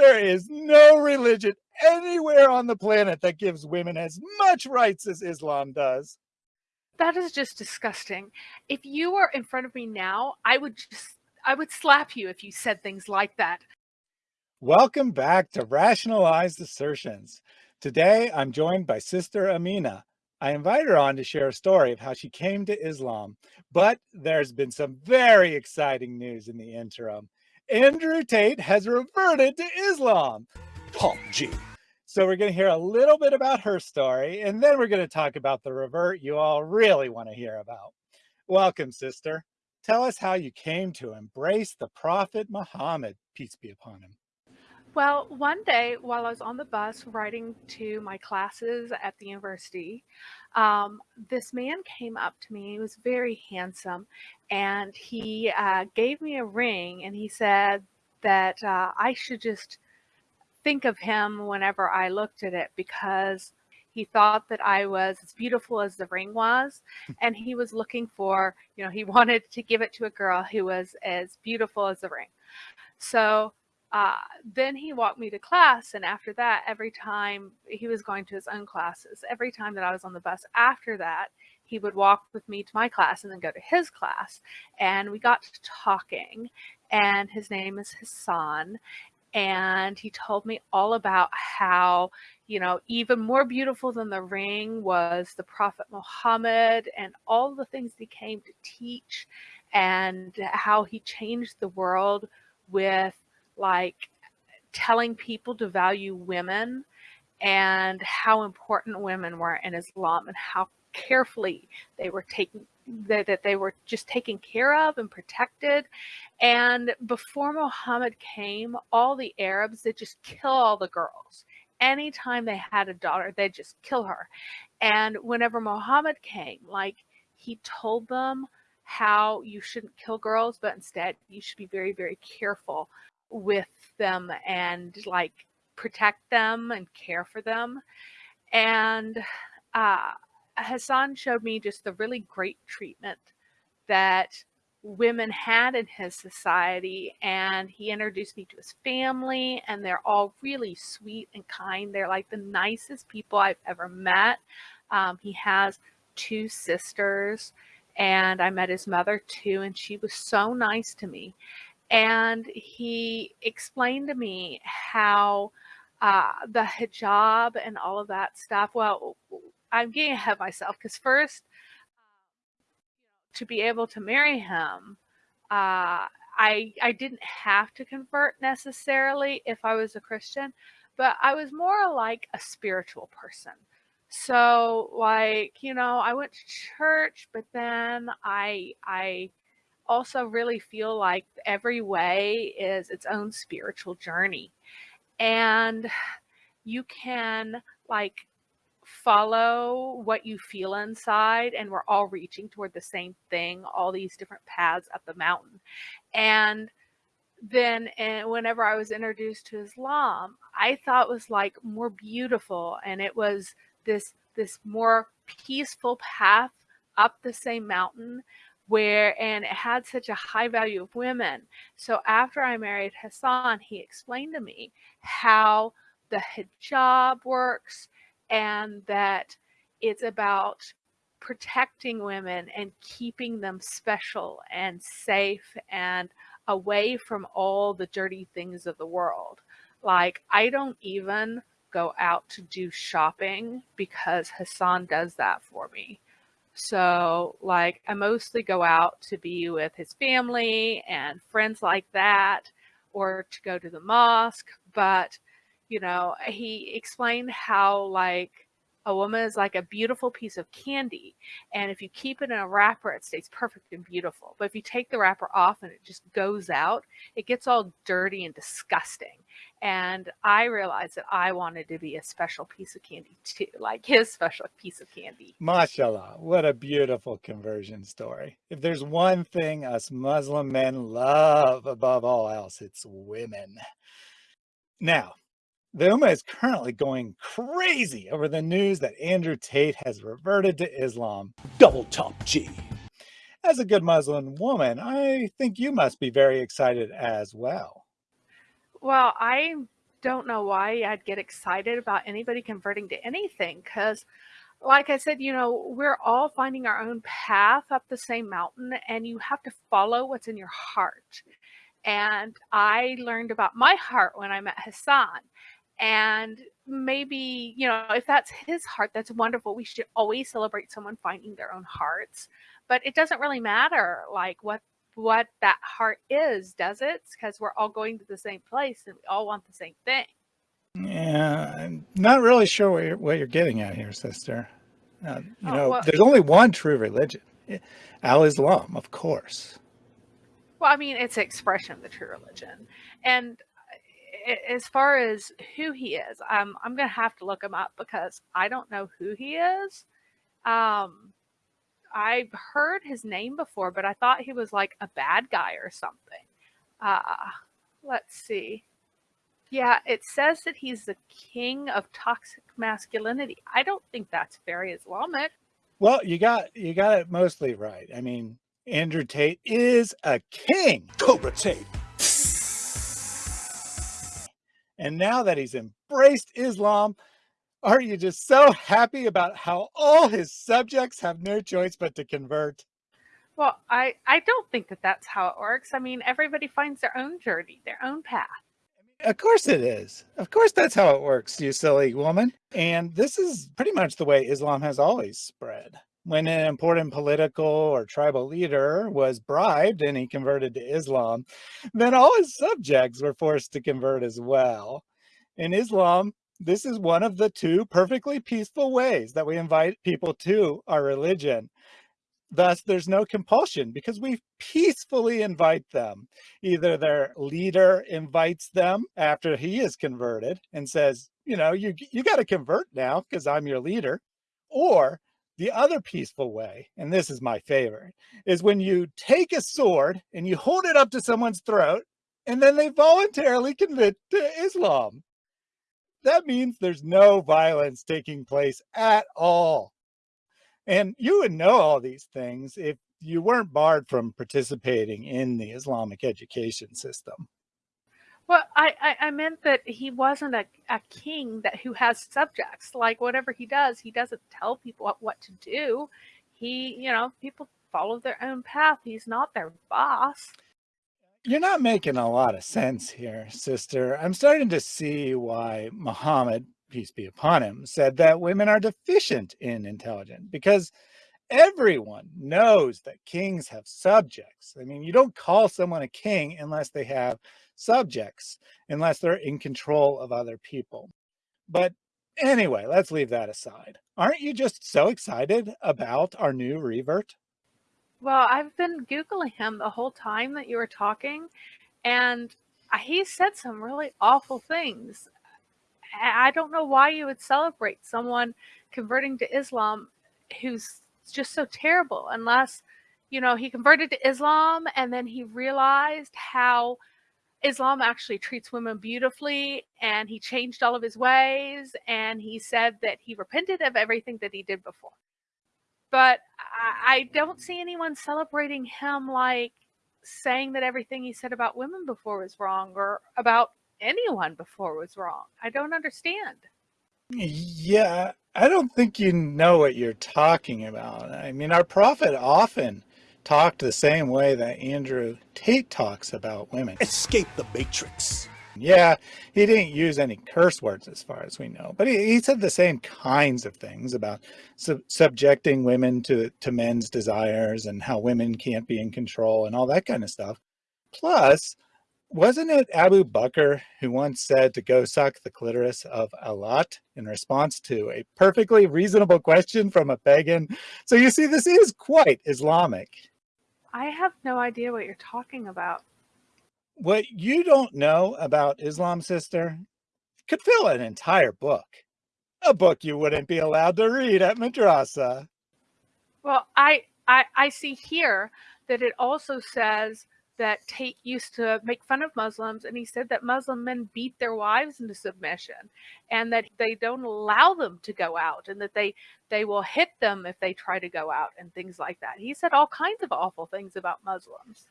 There is no religion anywhere on the planet that gives women as much rights as Islam does. That is just disgusting. If you were in front of me now, I would just, I would slap you if you said things like that. Welcome back to Rationalized Assertions. Today, I'm joined by Sister Amina. I invite her on to share a story of how she came to Islam, but there's been some very exciting news in the interim. Andrew Tate has reverted to Islam. Top G. So we're going to hear a little bit about her story, and then we're going to talk about the revert you all really want to hear about. Welcome, sister. Tell us how you came to embrace the Prophet Muhammad, peace be upon him. Well, one day while I was on the bus riding to my classes at the university, um, this man came up to me. He was very handsome and he uh, gave me a ring and he said that uh, I should just think of him whenever I looked at it because he thought that I was as beautiful as the ring was. And he was looking for, you know, he wanted to give it to a girl who was as beautiful as the ring. So uh, then he walked me to class. And after that, every time he was going to his own classes, every time that I was on the bus after that, he would walk with me to my class and then go to his class. And we got to talking. And his name is Hassan. And he told me all about how, you know, even more beautiful than the ring was the Prophet Muhammad and all the things he came to teach and how he changed the world with like telling people to value women and how important women were in Islam and how carefully they were taken that, that they were just taken care of and protected. And before Muhammad came all the Arabs they just kill all the girls. Anytime they had a daughter they'd just kill her. And whenever Muhammad came like he told them how you shouldn't kill girls but instead you should be very very careful with them and like protect them and care for them. And uh, Hassan showed me just the really great treatment that women had in his society and he introduced me to his family and they're all really sweet and kind. They're like the nicest people i've ever met. Um, he has two sisters and i met his mother too and she was so nice to me and he explained to me how uh, the hijab and all of that stuff. Well, I'm getting ahead of myself because first, to be able to marry him, uh, I I didn't have to convert necessarily if I was a Christian, but I was more like a spiritual person. So like, you know, I went to church, but then I I also really feel like every way is its own spiritual journey. And you can like follow what you feel inside and we're all reaching toward the same thing all these different paths up the mountain and then and whenever i was introduced to islam i thought was like more beautiful and it was this this more peaceful path up the same mountain where and it had such a high value of women. So after I married Hassan, he explained to me how the hijab works and that it's about protecting women and keeping them special and safe and away from all the dirty things of the world. Like I don't even go out to do shopping because Hassan does that for me. So, like, I mostly go out to be with his family and friends like that, or to go to the mosque. But, you know, he explained how, like, a woman is like a beautiful piece of candy. And if you keep it in a wrapper, it stays perfect and beautiful. But if you take the wrapper off and it just goes out, it gets all dirty and disgusting. And I realized that I wanted to be a special piece of candy too, like his special piece of candy. Mashallah, what a beautiful conversion story. If there's one thing us Muslim men love above all else, it's women. Now, the Ummah is currently going crazy over the news that Andrew Tate has reverted to Islam. Double top G. As a good Muslim woman, I think you must be very excited as well. Well, I don't know why I'd get excited about anybody converting to anything because like I said, you know, we're all finding our own path up the same mountain and you have to follow what's in your heart. And I learned about my heart when I met Hassan. And maybe, you know, if that's his heart, that's wonderful. We should always celebrate someone finding their own hearts. But it doesn't really matter like what what that heart is, does it? Because we're all going to the same place and we all want the same thing. Yeah, I'm not really sure what you're, what you're getting at here, sister. Uh, you Oh, know, well, there's only one true religion, Al-Islam, of course. well, I mean, it's an expression of the true religion. And as far as who he is, um, I'm going to have to look him up because I don't know who he is. Um, I've heard his name before, but I thought he was like a bad guy or something. Uh, let's see. Yeah, it says that he's the king of toxic masculinity. I don't think that's very Islamic. Well, you got you got it mostly right. I mean, Andrew Tate is a king. Cobra Tate. And now that he's embraced Islam, aren't you just so happy about how all his subjects have no choice but to convert? Well, I, I don't think that that's how it works. I mean, everybody finds their own journey, their own path. Of course it is. Of course that's how it works, you silly woman. And this is pretty much the way Islam has always spread. When an important political or tribal leader was bribed and he converted to Islam, then all his subjects were forced to convert as well. In Islam, this is one of the two perfectly peaceful ways that we invite people to our religion. Thus, there's no compulsion because we peacefully invite them. Either their leader invites them after he is converted and says, you know, you, you got to convert now because I'm your leader. Or the other peaceful way, and this is my favorite, is when you take a sword and you hold it up to someone's throat and then they voluntarily convert to Islam. That means there's no violence taking place at all. And you would know all these things if you weren't barred from participating in the Islamic education system. Well, I, I, I meant that he wasn't a, a king that who has subjects. Like whatever he does, he doesn't tell people what, what to do. He, you know, people follow their own path. He's not their boss. You're not making a lot of sense here, sister. I'm starting to see why Muhammad, peace be upon him, said that women are deficient in intelligence because everyone knows that kings have subjects. I mean, you don't call someone a king unless they have subjects, unless they're in control of other people. But anyway, let's leave that aside. Aren't you just so excited about our new revert? Well, I've been Googling him the whole time that you were talking, and he said some really awful things. I don't know why you would celebrate someone converting to Islam who's just so terrible, unless, you know, he converted to Islam and then he realized how Islam actually treats women beautifully and he changed all of his ways and he said that he repented of everything that he did before. But I, I don't see anyone celebrating him like saying that everything he said about women before was wrong or about anyone before was wrong. I don't understand. Yeah, I don't think you know what you're talking about. I mean, our prophet often talked the same way that Andrew Tate talks about women. Escape the Matrix. Yeah, he didn't use any curse words as far as we know, but he, he said the same kinds of things about sub subjecting women to, to men's desires and how women can't be in control and all that kind of stuff. Plus, wasn't it Abu Bakr who once said to go suck the clitoris of al-Lat in response to a perfectly reasonable question from a pagan? So you see, this is quite Islamic. I have no idea what you're talking about. What you don't know about Islam, sister, could fill an entire book. A book you wouldn't be allowed to read at madrasa. Well, I, I I see here that it also says that Tate used to make fun of Muslims, and he said that Muslim men beat their wives into submission, and that they don't allow them to go out, and that they they will hit them if they try to go out, and things like that. He said all kinds of awful things about Muslims.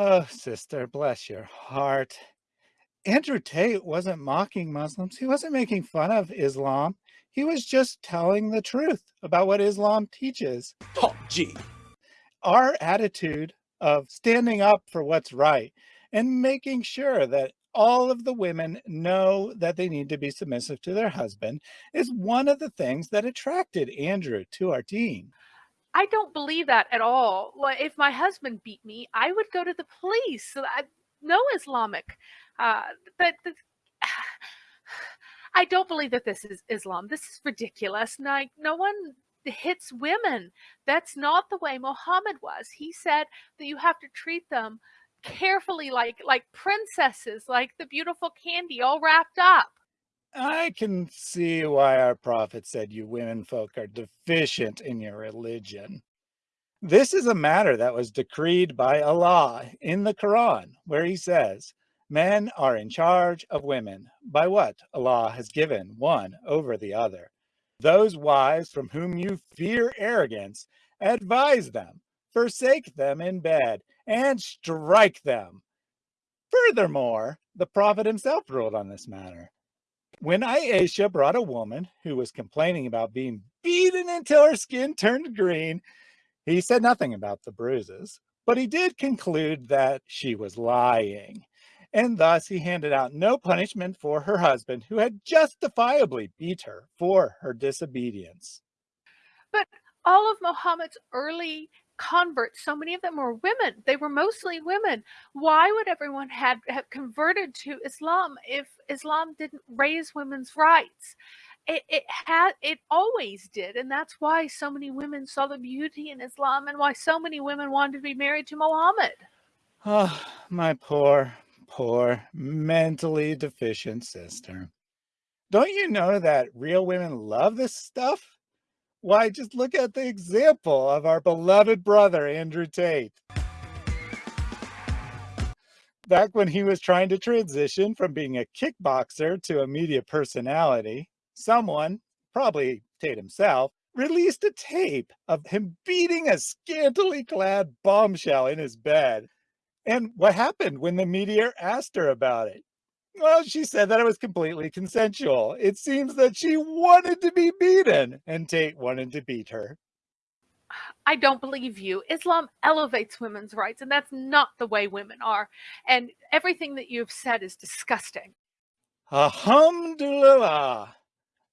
Oh, sister, bless your heart. Andrew Tate wasn't mocking Muslims. He wasn't making fun of Islam. He was just telling the truth about what Islam teaches. Oh, gee. Our attitude of standing up for what's right and making sure that all of the women know that they need to be submissive to their husband is one of the things that attracted Andrew to our team. I don't believe that at all. If my husband beat me, I would go to the police. I, no Islamic. Uh, but the, I don't believe that this is Islam. This is ridiculous. Like, no one hits women. That's not the way Muhammad was. He said that you have to treat them carefully like like princesses, like the beautiful candy all wrapped up. I can see why our prophet said you women folk are deficient in your religion. This is a matter that was decreed by Allah in the Quran, where he says, men are in charge of women by what Allah has given one over the other. Those wives from whom you fear arrogance, advise them, forsake them in bed, and strike them. Furthermore, the prophet himself ruled on this matter. When Aisha brought a woman who was complaining about being beaten until her skin turned green, he said nothing about the bruises, but he did conclude that she was lying. And thus he handed out no punishment for her husband who had justifiably beat her for her disobedience. But all of Muhammad's early converts, so many of them were women. They were mostly women. Why would everyone had have converted to Islam if Islam didn't raise women's rights? It, it had it always did, and that's why so many women saw the beauty in Islam, and why so many women wanted to be married to Muhammad. Oh, my poor, poor, mentally deficient sister. Don't you know that real women love this stuff? Why, just look at the example of our beloved brother, Andrew Tate. Back when he was trying to transition from being a kickboxer to a media personality, someone, probably Tate himself, released a tape of him beating a scantily clad bombshell in his bed. And what happened when the media asked her about it? Well, she said that it was completely consensual. It seems that she wanted to be beaten and Tate wanted to beat her. I don't believe you. Islam elevates women's rights, and that's not the way women are. And everything that you've said is disgusting. Alhamdulillah.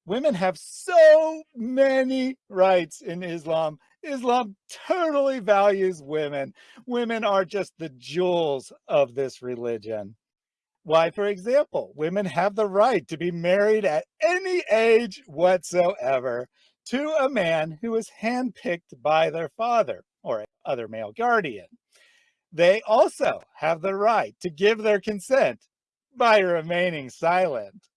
Women have so many rights in Islam. Islam totally values women. Women are just the jewels of this religion. Why, for example, women have the right to be married at any age whatsoever to a man who is handpicked by their father or other male guardian. They also have the right to give their consent by remaining silent.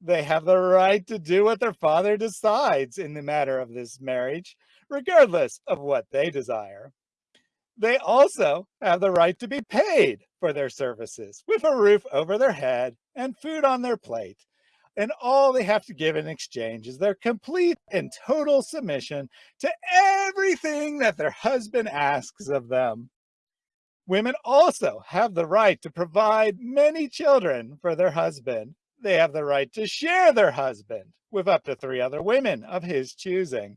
They have the right to do what their father decides in the matter of this marriage, regardless of what they desire. They also have the right to be paid for their services with a roof over their head and food on their plate. And all they have to give in exchange is their complete and total submission to everything that their husband asks of them. Women also have the right to provide many children for their husband. They have the right to share their husband with up to three other women of his choosing.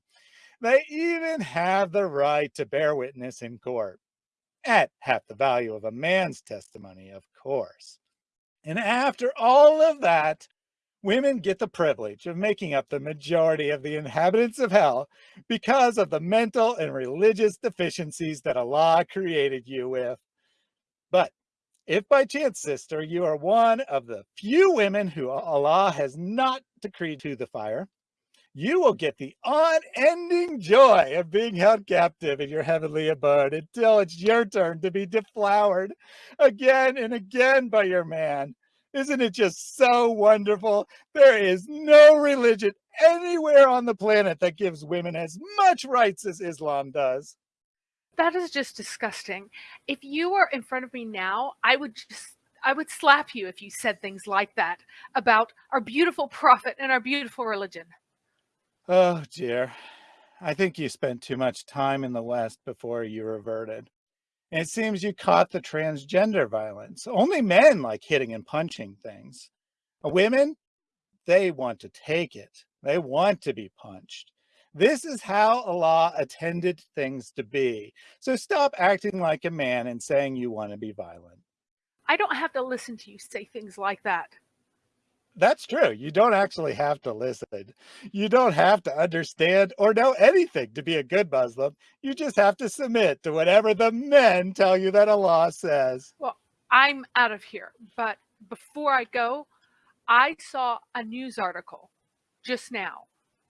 They even have the right to bear witness in court at half the value of a man's testimony, of course. And after all of that, women get the privilege of making up the majority of the inhabitants of hell because of the mental and religious deficiencies that Allah created you with. But if by chance, sister, you are one of the few women who Allah has not decreed to the fire, you will get the unending joy of being held captive in your heavenly abode until it's your turn to be deflowered again and again by your man. Isn't it just so wonderful? There is no religion anywhere on the planet that gives women as much rights as Islam does. That is just disgusting. If you were in front of me now, I would just I would slap you if you said things like that about our beautiful prophet and our beautiful religion. Oh dear. I think you spent too much time in the West before you reverted. It seems you caught the transgender violence. Only men like hitting and punching things. Uh, women, they want to take it. They want to be punched. This is how Allah intended things to be. So stop acting like a man and saying you want to be violent. I don't have to listen to you say things like that. That's true. You don't actually have to listen. You don't have to understand or know anything to be a good Muslim. You just have to submit to whatever the men tell you that Allah says. Well, I'm out of here. But before I go, I saw a news article just now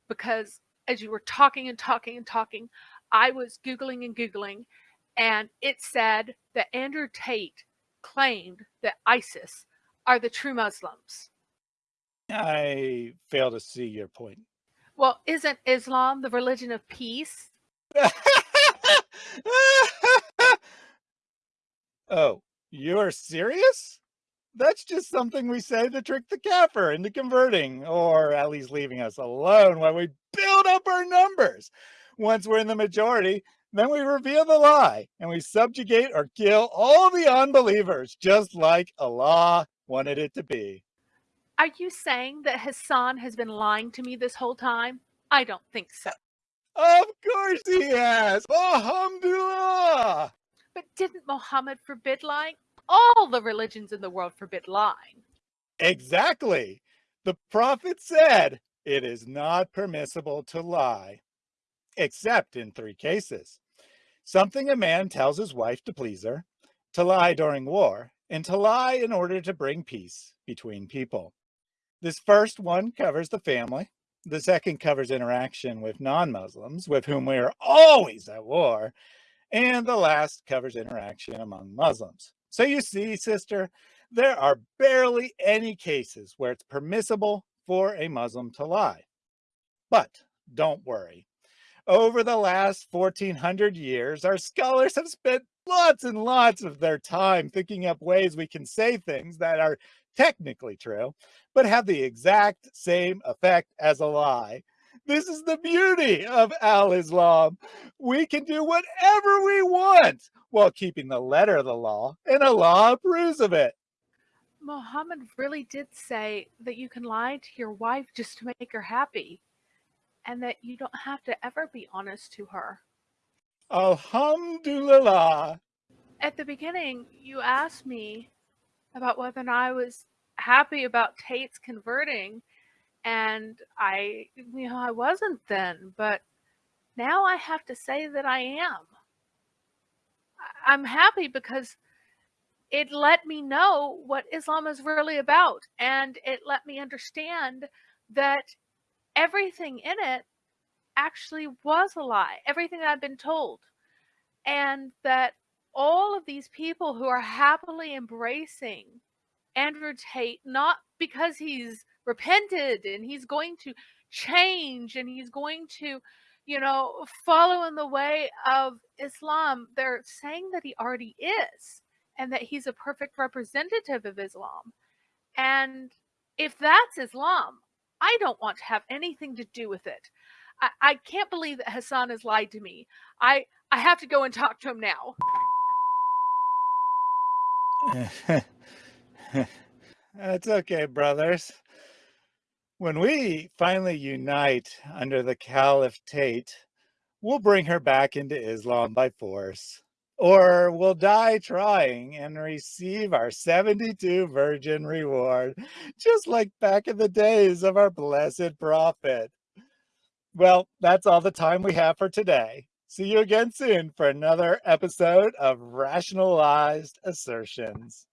because as you were talking and talking and talking, I was Googling and Googling, and it said that Andrew Tate claimed that ISIS are the true Muslims. I fail to see your point. Well, isn't Islam the religion of peace? oh, you're serious? That's just something we say to trick the kafir into converting, or at least leaving us alone while we build up our numbers. Once we're in the majority, then we reveal the lie and we subjugate or kill all the unbelievers, just like Allah wanted it to be. Are you saying that Hassan has been lying to me this whole time? I don't think so. Of course he has. Alhamdulillah. But didn't Muhammad forbid lying? All the religions in the world forbid lying. Exactly. The prophet said it is not permissible to lie, except in three cases. Something a man tells his wife to please her, to lie during war, and to lie in order to bring peace between people. This first one covers the family. The second covers interaction with non-Muslims, with whom we are always at war. And the last covers interaction among Muslims. So you see, sister, there are barely any cases where it's permissible for a Muslim to lie. But don't worry. Over the last 1400 years, our scholars have spent lots and lots of their time thinking up ways we can say things that are technically true, but have the exact same effect as a lie. This is the beauty of Al-Islam. We can do whatever we want while keeping the letter of the law, and Allah approves of it. Muhammad really did say that you can lie to your wife just to make her happy, and that you don't have to ever be honest to her. Alhamdulillah. At the beginning, you asked me about whether or not I was happy about Tate's converting, and I, you know, I wasn't then, but now I have to say that I am. I'm happy because it let me know what Islam is really about, and it let me understand that everything in it actually was a lie, everything I've been told, and that all of these people who are happily embracing Andrew Tate, not because he's repented and he's going to change and he's going to, you know, follow in the way of Islam. They're saying that he already is and that he's a perfect representative of Islam. And if that's Islam, I don't want to have anything to do with it. I, I can't believe that Hassan has lied to me. I, I have to go and talk to him now. Eh, That's okay, brothers. When we finally unite under the Caliph Tate, we'll bring her back into Islam by force. Or we'll die trying and receive our 72 virgin reward, just like back in the days of our blessed prophet. Well, that's all the time we have for today. See you again soon for another episode of Rationalized Assertions.